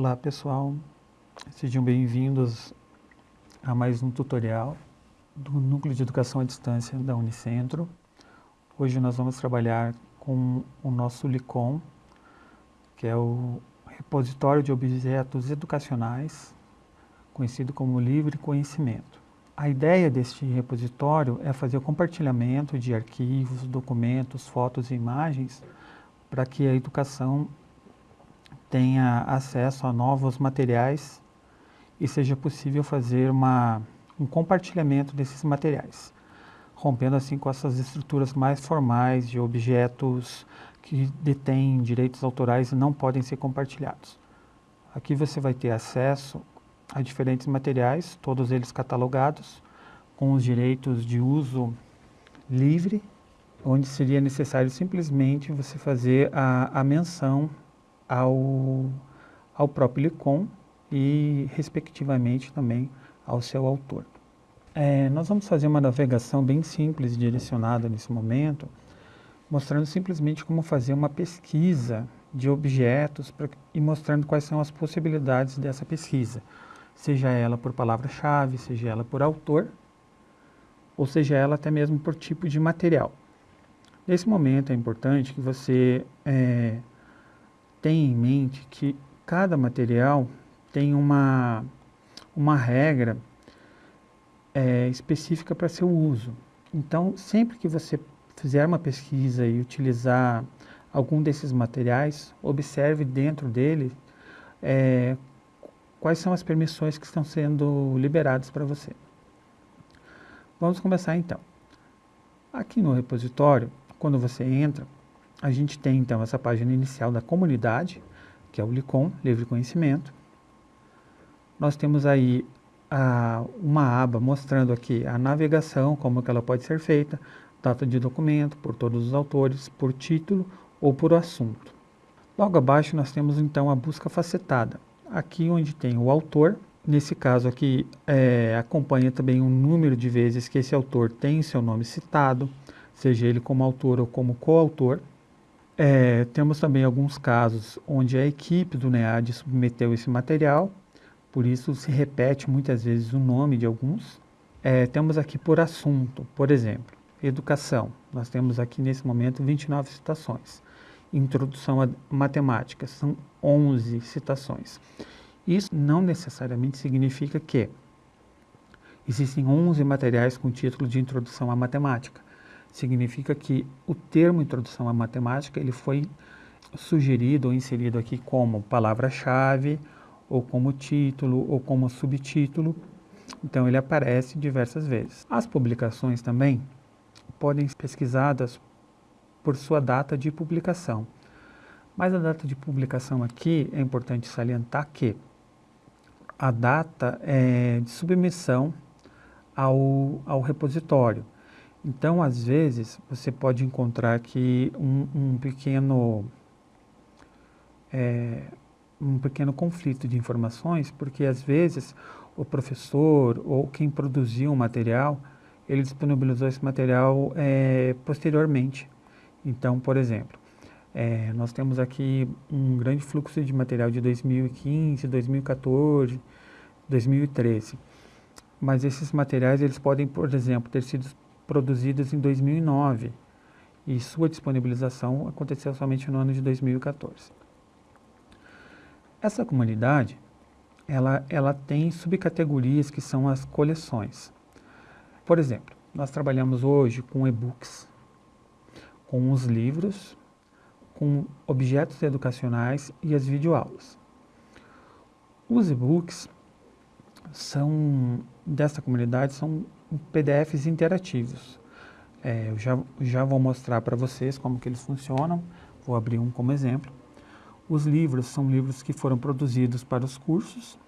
Olá pessoal, sejam bem-vindos a mais um tutorial do Núcleo de Educação à Distância da Unicentro. Hoje nós vamos trabalhar com o nosso LICOM, que é o Repositório de Objetos Educacionais, conhecido como Livre Conhecimento. A ideia deste repositório é fazer o compartilhamento de arquivos, documentos, fotos e imagens para que a educação tenha acesso a novos materiais e seja possível fazer uma, um compartilhamento desses materiais, rompendo assim com essas estruturas mais formais de objetos que detêm direitos autorais e não podem ser compartilhados. Aqui você vai ter acesso a diferentes materiais, todos eles catalogados, com os direitos de uso livre, onde seria necessário simplesmente você fazer a, a menção ao, ao próprio LICOM e, respectivamente, também ao seu autor. É, nós vamos fazer uma navegação bem simples direcionada nesse momento, mostrando simplesmente como fazer uma pesquisa de objetos pra, e mostrando quais são as possibilidades dessa pesquisa, seja ela por palavra-chave, seja ela por autor, ou seja ela até mesmo por tipo de material. Nesse momento é importante que você é, tenha em mente que cada material tem uma, uma regra é, específica para seu uso. Então, sempre que você fizer uma pesquisa e utilizar algum desses materiais, observe dentro dele é, quais são as permissões que estão sendo liberadas para você. Vamos começar então. Aqui no repositório, quando você entra, a gente tem então essa página inicial da comunidade, que é o LICOM, Livre Conhecimento. Nós temos aí a, uma aba mostrando aqui a navegação, como que ela pode ser feita, data de documento, por todos os autores, por título ou por assunto. Logo abaixo nós temos então a busca facetada, aqui onde tem o autor, nesse caso aqui é, acompanha também o número de vezes que esse autor tem seu nome citado, seja ele como autor ou como coautor. É, temos também alguns casos onde a equipe do NEAD submeteu esse material, por isso se repete muitas vezes o nome de alguns. É, temos aqui por assunto, por exemplo, educação. Nós temos aqui nesse momento 29 citações. Introdução à matemática, são 11 citações. Isso não necessariamente significa que existem 11 materiais com título de introdução à matemática significa que o termo introdução à matemática ele foi sugerido ou inserido aqui como palavra-chave, ou como título, ou como subtítulo. Então ele aparece diversas vezes. As publicações também podem ser pesquisadas por sua data de publicação. Mas a data de publicação aqui é importante salientar que a data é de submissão ao, ao repositório. Então, às vezes, você pode encontrar aqui um, um pequeno é, um pequeno conflito de informações, porque às vezes o professor ou quem produziu o material, ele disponibilizou esse material é, posteriormente. Então, por exemplo, é, nós temos aqui um grande fluxo de material de 2015, 2014, 2013. Mas esses materiais, eles podem, por exemplo, ter sido produzidas em 2009 e sua disponibilização aconteceu somente no ano de 2014. Essa comunidade, ela, ela tem subcategorias que são as coleções. Por exemplo, nós trabalhamos hoje com e-books, com os livros, com objetos educacionais e as videoaulas. Os e-books são, dessa comunidade, são PDFs interativos. É, eu já, já vou mostrar para vocês como que eles funcionam, vou abrir um como exemplo. Os livros são livros que foram produzidos para os cursos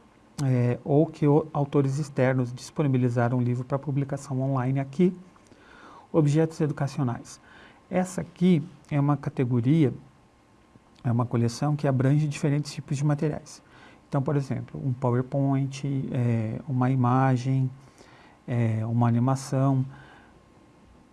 é, ou que o, autores externos disponibilizaram o livro para publicação online aqui. Objetos educacionais. Essa aqui é uma categoria, é uma coleção que abrange diferentes tipos de materiais. Então, por exemplo, um PowerPoint, é, uma imagem, é, uma animação.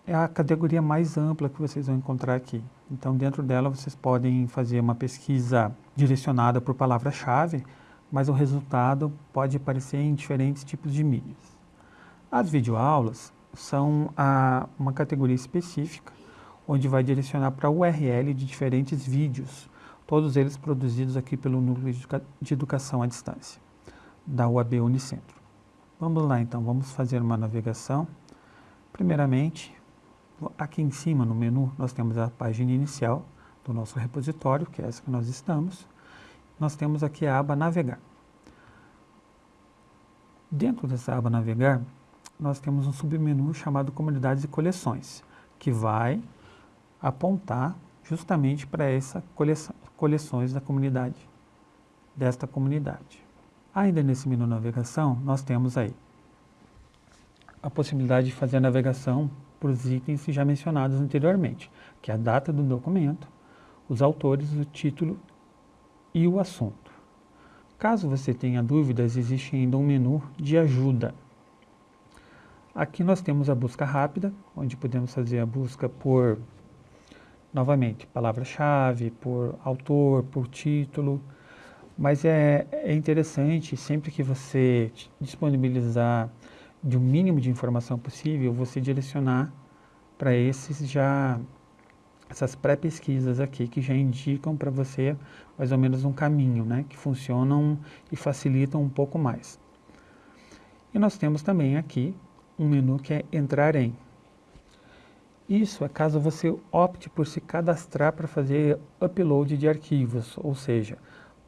É a categoria mais ampla que vocês vão encontrar aqui. Então, dentro dela, vocês podem fazer uma pesquisa direcionada por palavra-chave, mas o resultado pode aparecer em diferentes tipos de mídias. As videoaulas são a, uma categoria específica, onde vai direcionar para a URL de diferentes vídeos, todos eles produzidos aqui pelo Núcleo de Educação à Distância, da UAB Unicentro. Vamos lá então, vamos fazer uma navegação. Primeiramente, aqui em cima no menu nós temos a página inicial do nosso repositório, que é essa que nós estamos. Nós temos aqui a aba Navegar. Dentro dessa aba Navegar, nós temos um submenu chamado Comunidades e Coleções, que vai apontar justamente para essa coleção, coleções da comunidade, desta comunidade. Ainda nesse menu navegação, nós temos aí a possibilidade de fazer a navegação por os itens já mencionados anteriormente, que é a data do documento, os autores, o título e o assunto. Caso você tenha dúvidas, existe ainda um menu de ajuda. Aqui nós temos a busca rápida, onde podemos fazer a busca por, novamente, palavra-chave, por autor, por título, mas é, é interessante, sempre que você disponibilizar de um mínimo de informação possível, você direcionar para esses já essas pré-pesquisas aqui que já indicam para você mais ou menos um caminho, né, que funcionam e facilitam um pouco mais. E nós temos também aqui um menu que é entrar em. Isso é caso você opte por se cadastrar para fazer upload de arquivos, ou seja,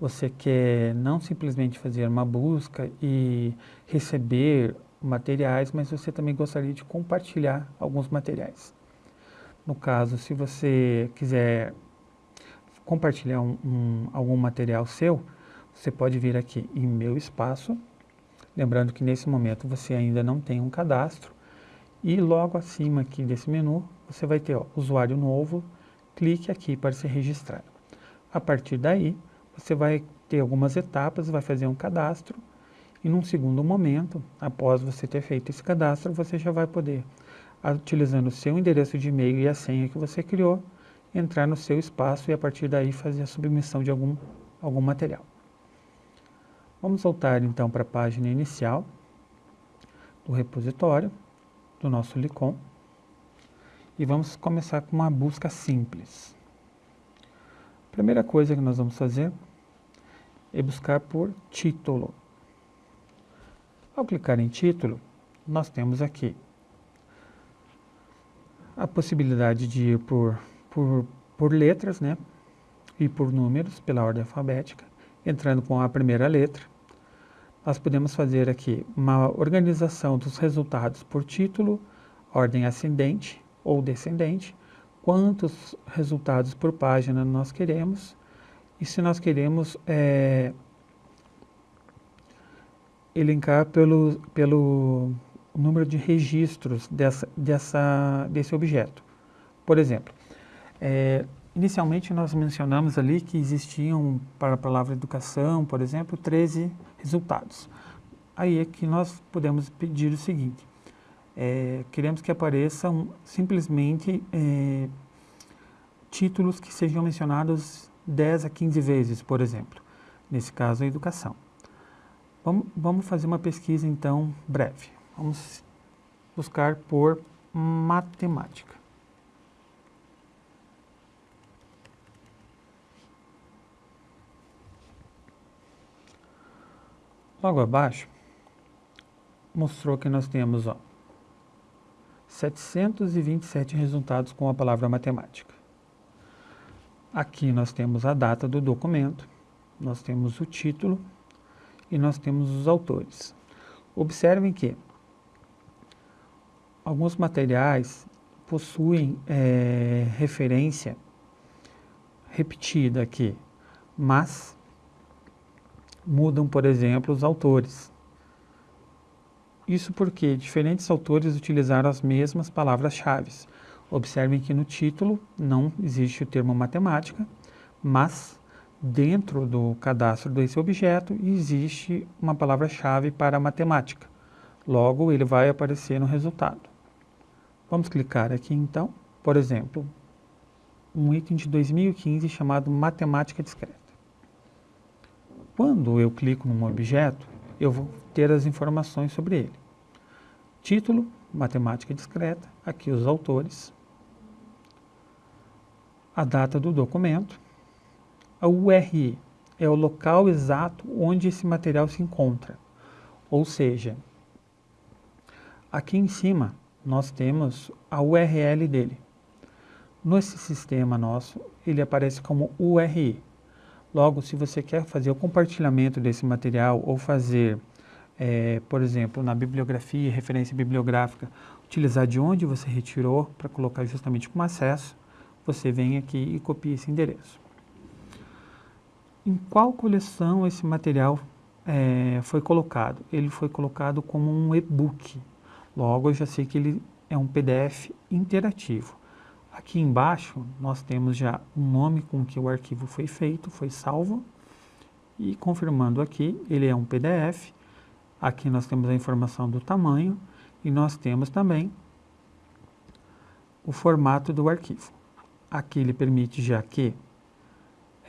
você quer não simplesmente fazer uma busca e receber materiais, mas você também gostaria de compartilhar alguns materiais. No caso, se você quiser compartilhar um, um, algum material seu, você pode vir aqui em Meu Espaço, lembrando que nesse momento você ainda não tem um cadastro, e logo acima aqui desse menu, você vai ter ó, Usuário Novo, clique aqui para se registrar. A partir daí, você vai ter algumas etapas, vai fazer um cadastro e num segundo momento, após você ter feito esse cadastro, você já vai poder, utilizando o seu endereço de e-mail e a senha que você criou, entrar no seu espaço e a partir daí fazer a submissão de algum, algum material. Vamos voltar então para a página inicial do repositório do nosso LICOM e vamos começar com uma busca simples. Primeira coisa que nós vamos fazer é buscar por título. Ao clicar em título, nós temos aqui a possibilidade de ir por, por, por letras, né? E por números, pela ordem alfabética, entrando com a primeira letra. Nós podemos fazer aqui uma organização dos resultados por título, ordem ascendente ou descendente, quantos resultados por página nós queremos e se nós queremos é, elencar pelo, pelo número de registros dessa, dessa, desse objeto. Por exemplo, é, inicialmente nós mencionamos ali que existiam para a palavra educação, por exemplo, 13 resultados. Aí é que nós podemos pedir o seguinte, é, queremos que apareçam simplesmente é, títulos que sejam mencionados 10 a 15 vezes, por exemplo. Nesse caso, a educação. Vamos, vamos fazer uma pesquisa, então, breve. Vamos buscar por matemática. Logo abaixo, mostrou que nós temos ó, 727 resultados com a palavra matemática. Aqui nós temos a data do documento, nós temos o título e nós temos os autores. Observem que alguns materiais possuem é, referência repetida aqui, mas mudam, por exemplo, os autores. Isso porque diferentes autores utilizaram as mesmas palavras-chave. Observem que no título não existe o termo matemática, mas dentro do cadastro desse objeto existe uma palavra-chave para matemática. Logo, ele vai aparecer no resultado. Vamos clicar aqui então, por exemplo, um item de 2015 chamado Matemática Discreta. Quando eu clico num objeto, eu vou ter as informações sobre ele. Título, matemática discreta, aqui os autores, a data do documento, a URI é o local exato onde esse material se encontra. Ou seja, aqui em cima nós temos a URL dele. Nesse sistema nosso, ele aparece como URI. Logo, se você quer fazer o compartilhamento desse material ou fazer, é, por exemplo, na bibliografia, referência bibliográfica, utilizar de onde você retirou para colocar justamente como acesso, você vem aqui e copia esse endereço. Em qual coleção esse material é, foi colocado? Ele foi colocado como um e-book. Logo, eu já sei que ele é um PDF interativo. Aqui embaixo nós temos já o nome com que o arquivo foi feito, foi salvo. E confirmando aqui, ele é um PDF. Aqui nós temos a informação do tamanho e nós temos também o formato do arquivo. Aqui ele permite já que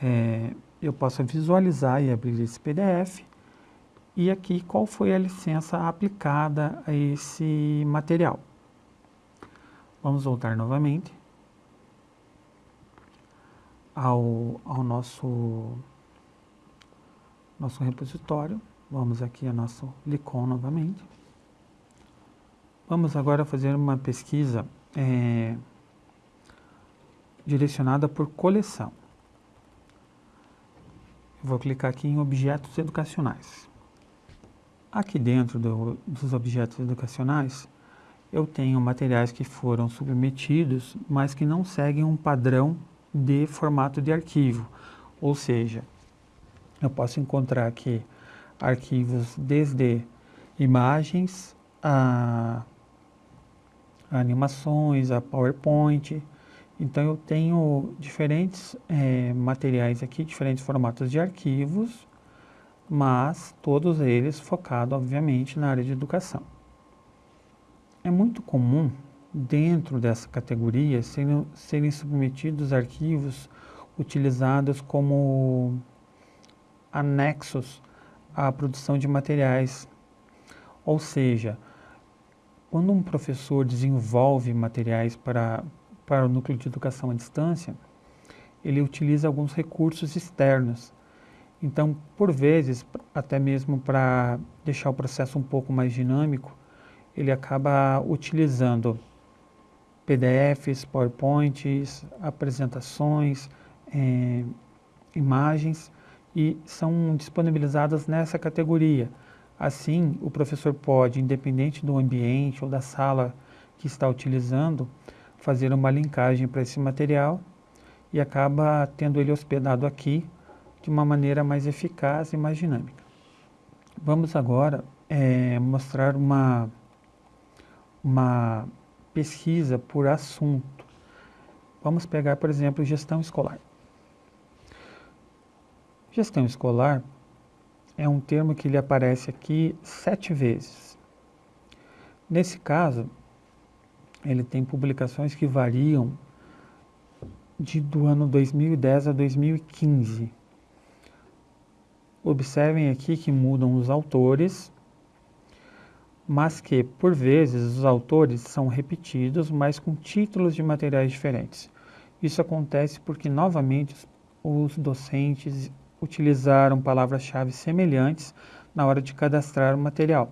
é, eu possa visualizar e abrir esse PDF. E aqui qual foi a licença aplicada a esse material. Vamos voltar novamente ao, ao nosso, nosso repositório. Vamos aqui a nosso Licon novamente. Vamos agora fazer uma pesquisa é, direcionada por coleção. vou clicar aqui em objetos educacionais. Aqui dentro do, dos objetos educacionais, eu tenho materiais que foram submetidos, mas que não seguem um padrão de formato de arquivo. Ou seja, eu posso encontrar aqui arquivos desde imagens a, animações, a PowerPoint. Então eu tenho diferentes é, materiais aqui, diferentes formatos de arquivos, mas todos eles focados, obviamente, na área de educação. É muito comum dentro dessa categoria serem, serem submetidos arquivos utilizados como anexos à produção de materiais. Ou seja, quando um professor desenvolve materiais para, para o núcleo de educação à distância, ele utiliza alguns recursos externos. Então, por vezes, até mesmo para deixar o processo um pouco mais dinâmico, ele acaba utilizando PDFs, PowerPoints, apresentações, é, imagens e são disponibilizadas nessa categoria. Assim, o professor pode, independente do ambiente ou da sala que está utilizando, fazer uma linkagem para esse material e acaba tendo ele hospedado aqui de uma maneira mais eficaz e mais dinâmica. Vamos agora é, mostrar uma, uma pesquisa por assunto. Vamos pegar, por exemplo, gestão escolar. Gestão escolar é um termo que ele aparece aqui sete vezes. Nesse caso, ele tem publicações que variam de, do ano 2010 a 2015. Observem aqui que mudam os autores mas que, por vezes, os autores são repetidos, mas com títulos de materiais diferentes. Isso acontece porque, novamente, os docentes utilizaram palavras-chave semelhantes na hora de cadastrar o material.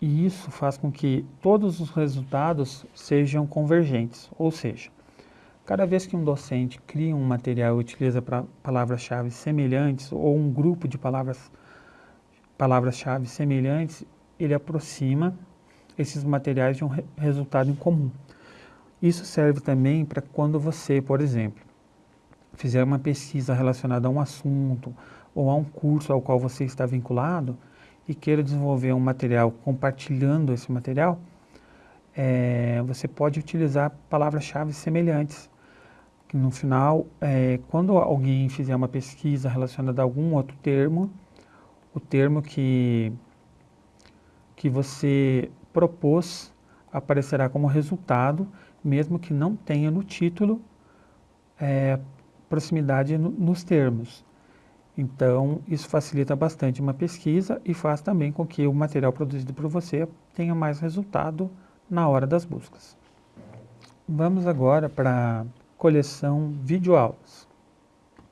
E isso faz com que todos os resultados sejam convergentes, ou seja, cada vez que um docente cria um material e utiliza palavras-chave semelhantes ou um grupo de palavras palavras-chave semelhantes, ele aproxima esses materiais de um re resultado em comum. Isso serve também para quando você, por exemplo, fizer uma pesquisa relacionada a um assunto ou a um curso ao qual você está vinculado e queira desenvolver um material compartilhando esse material, é, você pode utilizar palavras-chave semelhantes. No final, é, quando alguém fizer uma pesquisa relacionada a algum outro termo, o termo que que você propôs aparecerá como resultado, mesmo que não tenha no título é, proximidade no, nos termos. Então, isso facilita bastante uma pesquisa e faz também com que o material produzido por você tenha mais resultado na hora das buscas. Vamos agora para a coleção videoaulas.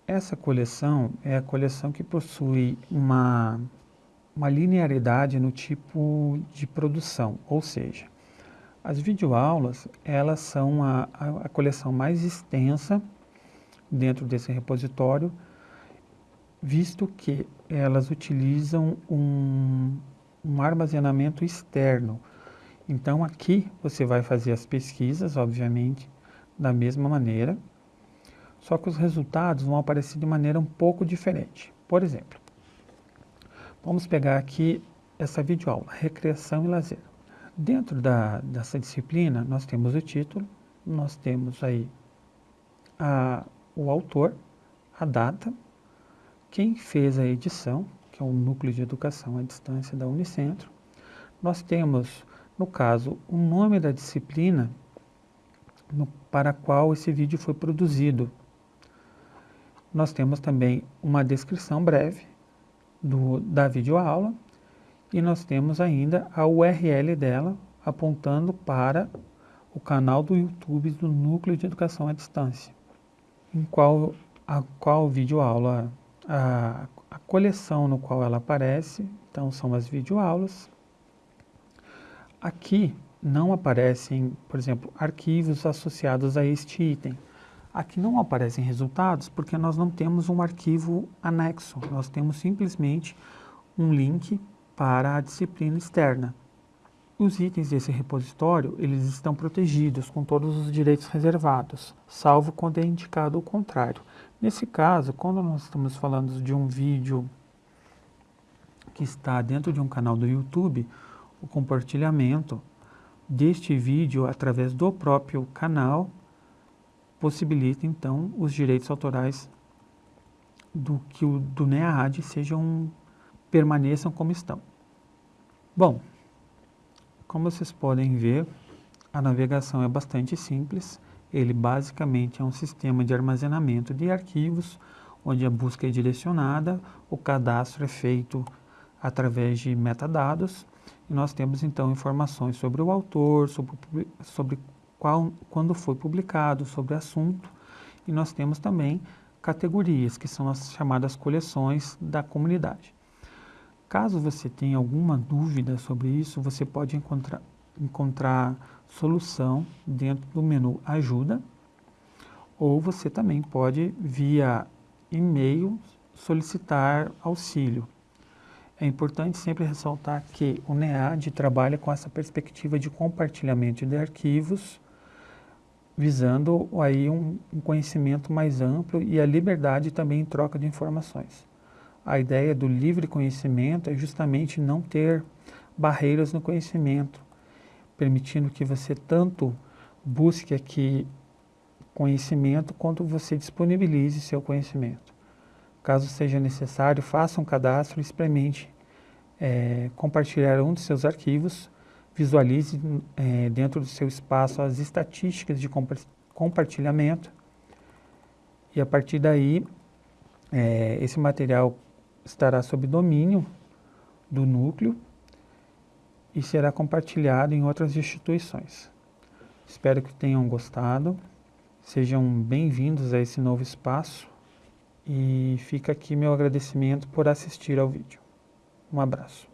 Essa coleção é a coleção que possui uma, uma linearidade no tipo de produção, ou seja, as videoaulas elas são a, a, a coleção mais extensa dentro desse repositório, visto que elas utilizam um, um armazenamento externo. Então aqui você vai fazer as pesquisas, obviamente, da mesma maneira, só que os resultados vão aparecer de maneira um pouco diferente. Por exemplo, vamos pegar aqui essa videoaula, Recreação e Lazer. Dentro da, dessa disciplina, nós temos o título, nós temos aí a, o autor, a data, quem fez a edição, que é o Núcleo de Educação à Distância da Unicentro. Nós temos, no caso, o nome da disciplina no, para a qual esse vídeo foi produzido. Nós temos também uma descrição breve do, da videoaula e nós temos ainda a URL dela apontando para o canal do YouTube do Núcleo de Educação à Distância em qual a qual videoaula, a, a coleção no qual ela aparece, então são as videoaulas. Aqui não aparecem, por exemplo, arquivos associados a este item. Aqui não aparecem resultados porque nós não temos um arquivo anexo, nós temos simplesmente um link para a disciplina externa. Os itens desse repositório, eles estão protegidos com todos os direitos reservados, salvo quando é indicado o contrário. Nesse caso, quando nós estamos falando de um vídeo que está dentro de um canal do YouTube, o compartilhamento deste vídeo através do próprio canal possibilita então os direitos autorais do que o do NEAD sejam permaneçam como estão. Bom, como vocês podem ver, a navegação é bastante simples. Ele basicamente é um sistema de armazenamento de arquivos, onde a busca é direcionada, o cadastro é feito através de metadados, e nós temos então informações sobre o autor, sobre, sobre qual, quando foi publicado, sobre assunto, e nós temos também categorias, que são as chamadas coleções da comunidade. Caso você tenha alguma dúvida sobre isso, você pode encontrar, encontrar solução dentro do menu Ajuda, ou você também pode, via e-mail, solicitar auxílio. É importante sempre ressaltar que o NEAD trabalha com essa perspectiva de compartilhamento de arquivos, visando aí um, um conhecimento mais amplo e a liberdade também em troca de informações. A ideia do livre conhecimento é justamente não ter barreiras no conhecimento, permitindo que você tanto busque aqui conhecimento quanto você disponibilize seu conhecimento. Caso seja necessário, faça um cadastro e experimente é, compartilhar um de seus arquivos, visualize é, dentro do seu espaço as estatísticas de compartilhamento e a partir daí é, esse material estará sob domínio do núcleo e será compartilhado em outras instituições. Espero que tenham gostado, sejam bem-vindos a esse novo espaço e fica aqui meu agradecimento por assistir ao vídeo. Um abraço.